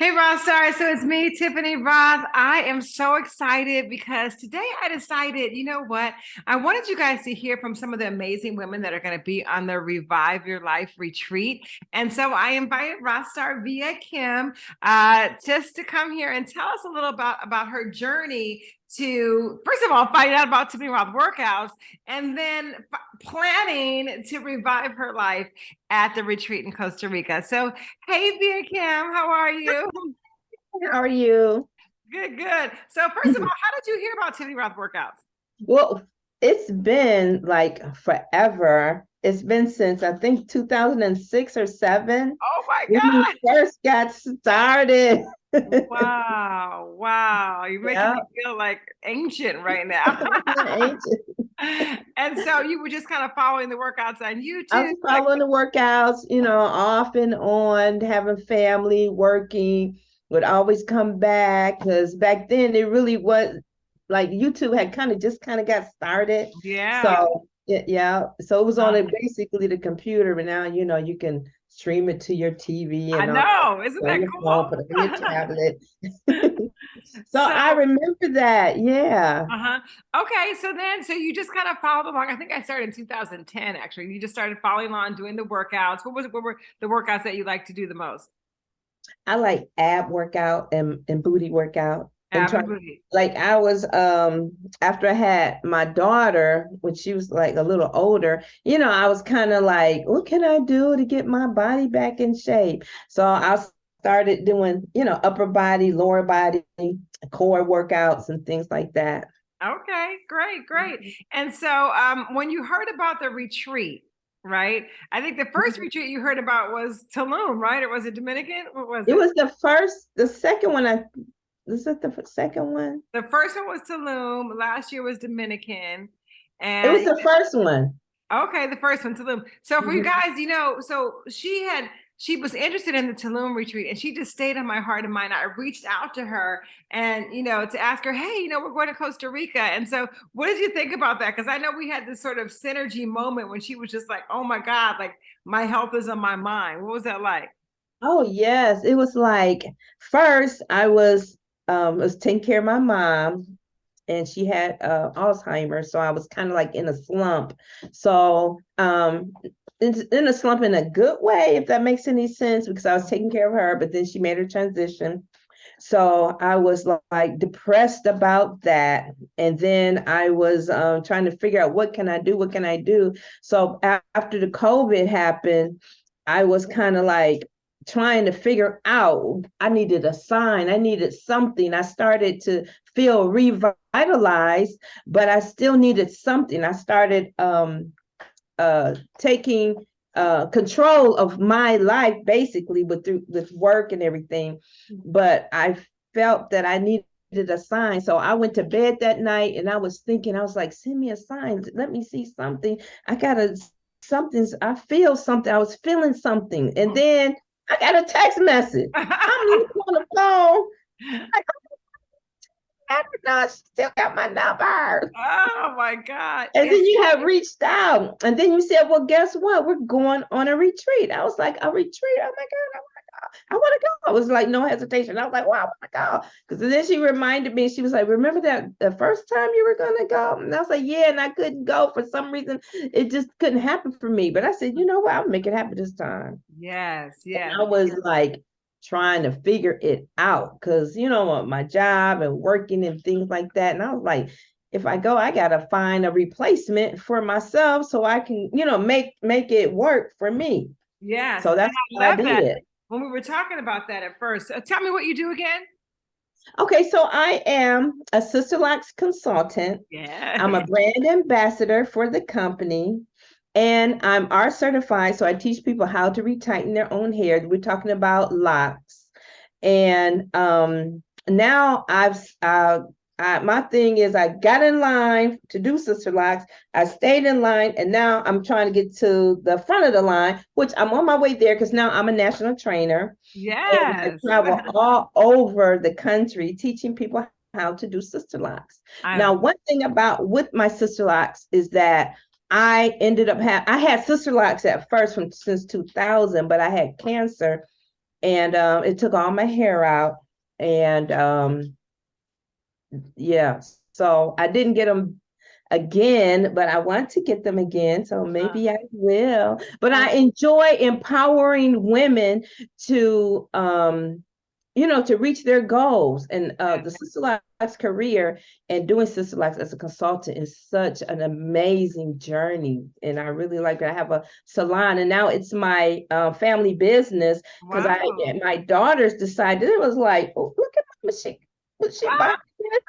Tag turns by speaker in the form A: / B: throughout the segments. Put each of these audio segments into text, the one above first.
A: Hey, Rockstar. So it's me, Tiffany Rothe. I am so excited because today I decided, you know what? I wanted you guys to hear from some of the amazing women that are going to be on the Revive Your Life retreat. And so I invited Rockstar Via Kim uh, just to come here and tell us a little about, about her journey to first of all find out about Tiffany Rothe workouts and then planning to revive her life at the retreat in Costa Rica. So, hey, Via Kim, how are you?
B: How are you?
A: Good, good. So, first of mm-hmm. all, how did you hear about Tiffany Rothe workouts?
B: Well, it's been like forever. It's been since I think 2006 or seven.
A: Oh my God.
B: When we first got started.
A: Wow, wow. You're making yep. me feel like ancient right now. ancient. and so you were just kind of following the workouts on YouTube.
B: I was following like- the workouts, you know, off and on, having family, working, would always come back because back then it really was like YouTube had kind of just kind of got started.
A: Yeah.
B: So yeah, so it was on it basically the computer, but now you know you can stream it to your TV.
A: And I know, isn't that cool? Phone,
B: put it on your tablet. so, so, I remember that, yeah.
A: Uh-huh. Okay, so then, so you just kind of followed along. I think I started in 2010. Actually, you just started following along, doing the workouts. What was? What were the workouts that you like to do the most?
B: I like ab workout and, and booty workout try, like I was um after I had my daughter when she was like a little older, you know, I was kind of like, what can I do to get my body back in shape? So I started doing, you know, upper body, lower body, core workouts and things like that.
A: Okay, great, great. Mm-hmm. And so um when you heard about the retreat, right? I think the 1st mm-hmm. retreat you heard about was Tulum, right? Or was it Dominican? What was it?
B: It was the first, the second one I is it the second one?
A: The first one was Tulum. Last year was Dominican.
B: And it was the first one.
A: Okay, the first one, Tulum. So for mm-hmm. you guys, you know, so she had she was interested in the Tulum retreat and she just stayed on my heart and mind. I reached out to her and, you know, to ask her, hey, you know, we're going to Costa Rica. And so what did you think about that? Because I know we had this sort of synergy moment when she was just like, oh my God, like my health is on my mind. What was that like?
B: Oh, yes. It was like, first, I was um, was taking care of my mom and she had uh, Alzheimer's. So I was kind of like in a slump. So um, in, a slump in a good way, if that makes any sense, because I was taking care of her, but then she made her transition. So I was like depressed about that. And then I was um, trying to figure out what can I do? What can I do? So after the COVID happened, I was kind of like, trying to figure out i needed a sign i needed something. I started to feel revitalized but i still needed something. I started um uh taking uh control of my life basically with through with work and everything. But i felt that i needed a sign. So i went to bed that night and i was thinking i was like send me a sign. Let me see something. I gotta something's i feel something. I was feeling something. And then I got a text message. I'm on the phone. I Like, I still got my number.
A: Oh my God.
B: And then you have reached out. And then you said, Well, guess what? We're going on a retreat. I was like, A retreat? Oh my God, oh I want to go. I was like, no hesitation. I was like, wow, I want to go. Because then she reminded me, she was like, remember that the first time you were going to go? And I was like, yeah, and I couldn't go for some reason. It just couldn't happen for me. But I said, you know what? I'll make it happen this time.
A: Yes, yeah.
B: I was like trying to figure it out because, you know, uh, my job and working and things like that. And I was like, if I go, I gotta find a replacement for myself so I can, you know, make make it work for me.
A: Yeah.
B: So that's what I did. That
A: when we were talking about that at first. Uh, tell me what you do again.
B: Okay, so I am a Sisterlocks consultant.
A: Yeah.
B: I'm a brand ambassador for the company. And I'm R certified. So I teach people how to retighten their own hair. We're talking about locks. And um, now I've uh, I, my thing is I got in line to do sister locks. I stayed in line and now I'm trying to get to the front of the line, which I'm on my way there because now I'm a national trainer.
A: Yes.
B: I travel all over the country teaching people how to do sister locks. I now, one thing about with my sister locks is that I ended up having I had sister locks at first from since 2000, but I had cancer and um, it took all my hair out. And um, yeah, so I didn't get them again, but I want to get them again. So maybe I will. But I enjoy empowering women to um you know, to reach their goals. And uh, the Sister Locks career and doing Sister Locks as a consultant is such an amazing journey. And I really like it. I have a salon, and now it's my uh, family business because wow. I my daughters decided it was like, oh, look at my machine.
A: Wow.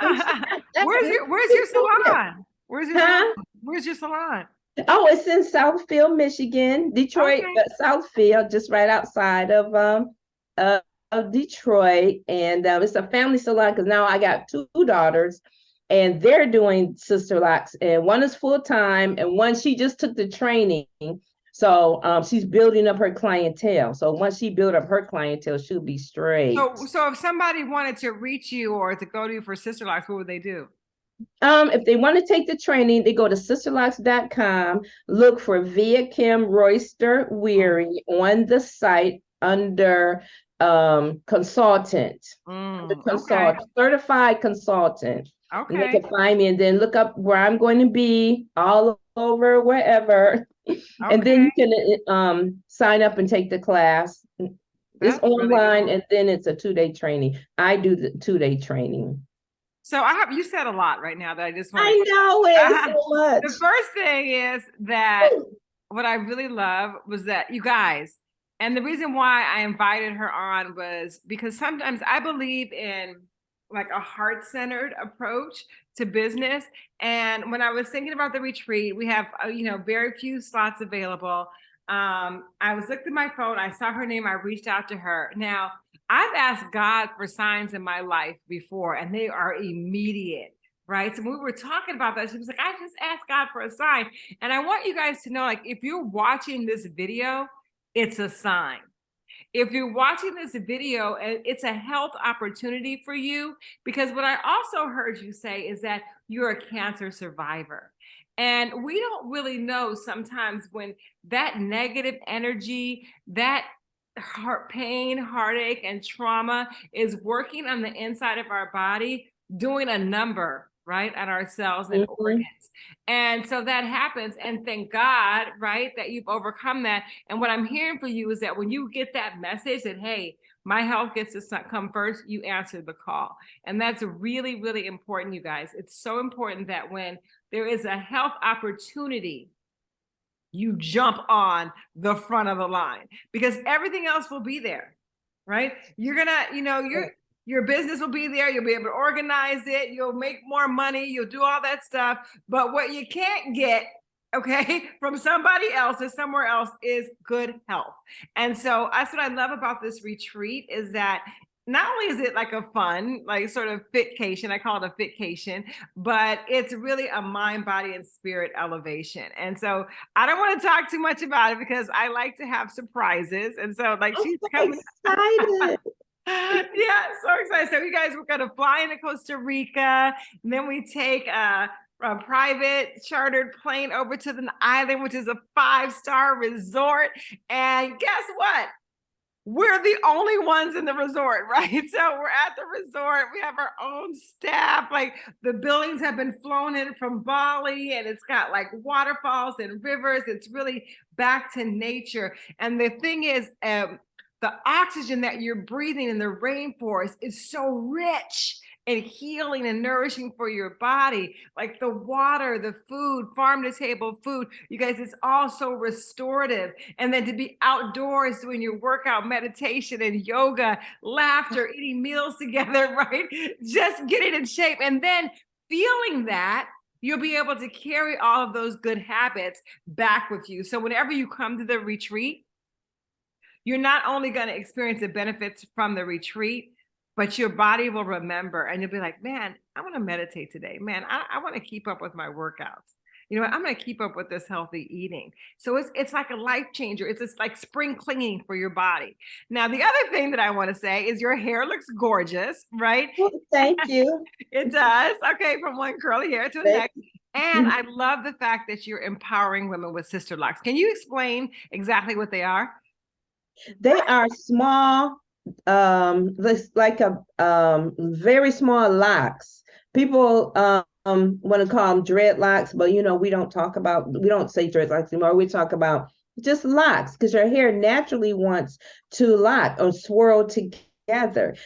A: where's your Where's your salon? Where's your huh? salon? Where's your salon?
B: Oh, it's in Southfield, Michigan, Detroit, okay. Southfield, just right outside of um uh of Detroit, and um, it's a family salon because now I got two daughters, and they're doing sister locks, and one is full time, and one she just took the training. So um, she's building up her clientele. So once she build up her clientele, she'll be straight.
A: So, so if somebody wanted to reach you or to go to you for sister locks, what would they do?
B: Um, if they want to take the training, they go to sisterlocks.com, look for Via Kim Royster Weary on the site under um consultant, mm, the consultant, okay. certified consultant. Okay. And they can find me and then look up where I'm going to be all over wherever. And then you can um sign up and take the class. That's it's online really cool. and then it's a two-day training. I do the two-day training.
A: So I have you said a lot right now that I just
B: want I know it so much.
A: The first thing is that what I really love was that you guys and the reason why I invited her on was because sometimes I believe in like a heart centered approach to business. And when I was thinking about the retreat, we have, uh, you know, very few slots available. Um, I was looking at my phone, I saw her name, I reached out to her. Now, I've asked God for signs in my life before, and they are immediate right? So when we were talking about that, she was like, I just asked God for a sign. And I want you guys to know, like, if you're watching this video, it's a sign. If you're watching this video, uh, it's a health opportunity for you because what I also heard you say is that you're a cancer survivor. And we don't really know sometimes when that negative energy, that heart pain, heartache, and trauma is working on the inside of our body, doing a number right at ourselves and mm-hmm. organs. And so that happens and thank god right that you've overcome that. And what i'm hearing for you is that when you get that message that hey my health gets to come first you answer the call. And that's really really important you guys. It's so important that when there is a health opportunity you jump on the front of the line because everything else will be there right? You're gonna you know you're your business will be there. You'll be able to organize it. You'll make more money. You'll do all that stuff. But what you can't get, okay, from somebody else or somewhere else is good health. And so that's what I love about this retreat is that not only is it like a fun, like sort of fitcation, I call it a fitcation, but it's really a mind, body, and spirit elevation. And so I don't want to talk too much about it because I like to have surprises. And so like oh, she's so coming excited. So. You guys, we're gonna fly into Costa Rica, and then we take a, a private chartered plane over to the island, which is a five-star resort. And guess what? We're the only ones in the resort, right? So we're at the resort. We have our own staff. Like the buildings have been flown in from Bali, and it's got like waterfalls and rivers. It's really back to nature. And the thing is, um, the oxygen that you're breathing in the rainforest is so rich and healing and nourishing for your body like the water the food farm to table food. You guys it's all so restorative. And then to be outdoors doing your workout meditation and yoga laughter eating meals together right? Just getting in shape. And then feeling that you'll be able to carry all of those good habits back with you. So whenever you come to the retreat you're not only going to experience the benefits from the retreat, but your body will remember and you'll be like, man, I want to meditate today. Man, I, I want to keep up with my workouts. You know what? I'm going to keep up with this healthy eating. So it's it's like a life changer. It's just like spring cleaning for your body. Now, the other thing that I want to say is your hair looks gorgeous, right?
B: Well, thank you.
A: it does. Okay, from one curly hair to the next. And I love the fact that you're empowering women with sister locks. Can you explain exactly what they are?
B: They are small, um, like a um very small locks. People um want to call them dreadlocks, but you know, we don't talk about we don't say dreadlocks anymore. We talk about just locks because your hair naturally wants to lock or swirl together.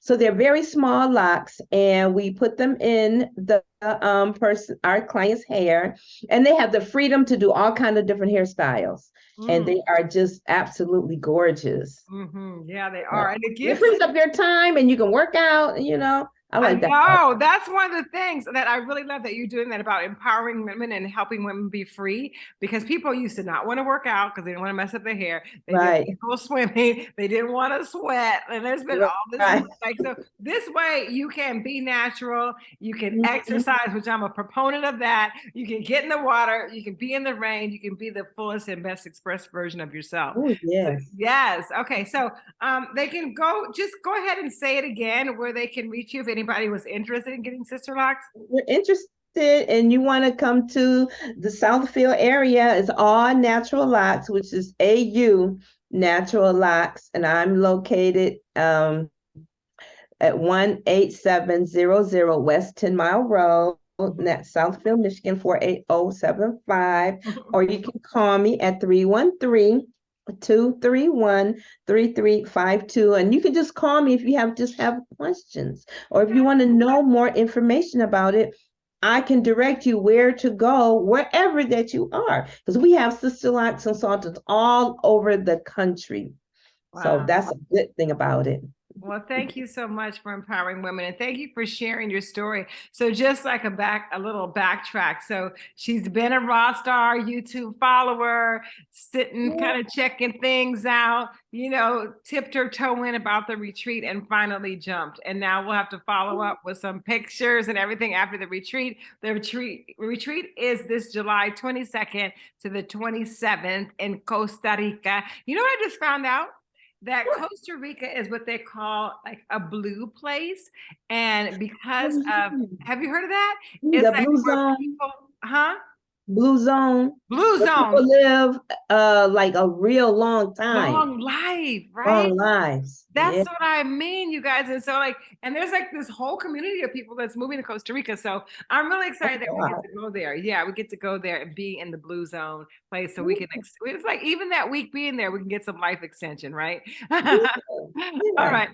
B: So they're very small locks, and we put them in the um person our client's hair, and they have the freedom to do all kind of different hairstyles and
A: Mm,
B: they are just absolutely gorgeous.
A: mhm, Yeah, they are. And it
B: It frees up your time and you can work out, you know. I
A: I
B: that.
A: know that's one of the things that I really love that you're doing that about empowering women and helping women be free because people used to not want to work out because they didn't want to mess up their hair. They
B: Right.
A: didn't go swimming. They didn't want to sweat. And there's been all this
B: Right.
A: like so this way you can be natural, you can
B: Mhm.
A: exercise, which I'm a proponent of that. You can get in the water, you can be in the rain, you can be the fullest and best expressed version of yourself.
B: Oh,
A: So,
B: yes.
A: yes. Okay. So um, they can go, just go ahead and say it again where they can reach you if anybody was interested in getting sister locks.
B: We're interested and you want to come to the Southfield area, it's all natural locks, which is AU Natural Locks, and I'm located um at one eight seven zero zero West Ten Mile Road, that's Southfield, Michigan, four eight oh seven five. or you can call me at 313-231-3352 and you can just call me if you have just have questions. Or if you want to know more information about it I can direct you where to go wherever that you are. Because we have sister lock consultants all over the country. So that's a good thing about it
A: Well, thank you so much for empowering women and thank you for sharing your story. So just like a back, a little backtrack. So she's been a Raw Star YouTube follower, sitting kind of checking things out, you know, tipped her toe in about the retreat and finally jumped. And now we'll have to follow up with some pictures and everything after the retreat. The retreat retreat is this July 22nd to the 27th in Costa Rica. You know what I just found out? That Costa Rica is what they call like a blue place. And because of, have you heard of that? It's
B: the
A: like people, huh?
B: Blue zone
A: Blue zone,
B: live uh like a real long time
A: long life, right?
B: long lives
A: That's
B: Yeah.
A: what I mean, you guys. And so, like, and there's like this whole community of people that's moving to Costa Rica. So I'm really excited that we get to go there. Yeah, we get to go there and be in the blue zone place so we can, it's like even that week being there, we can get some life extension, right? All
B: Yeah.
A: right.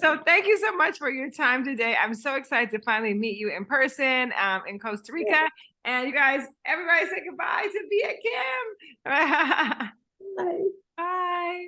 A: So thank you so much for your time today. I'm so excited to finally meet you in person um, in Costa Rica. And you guys, everybody say goodbye to Via Kim.
B: Bye.
A: Bye.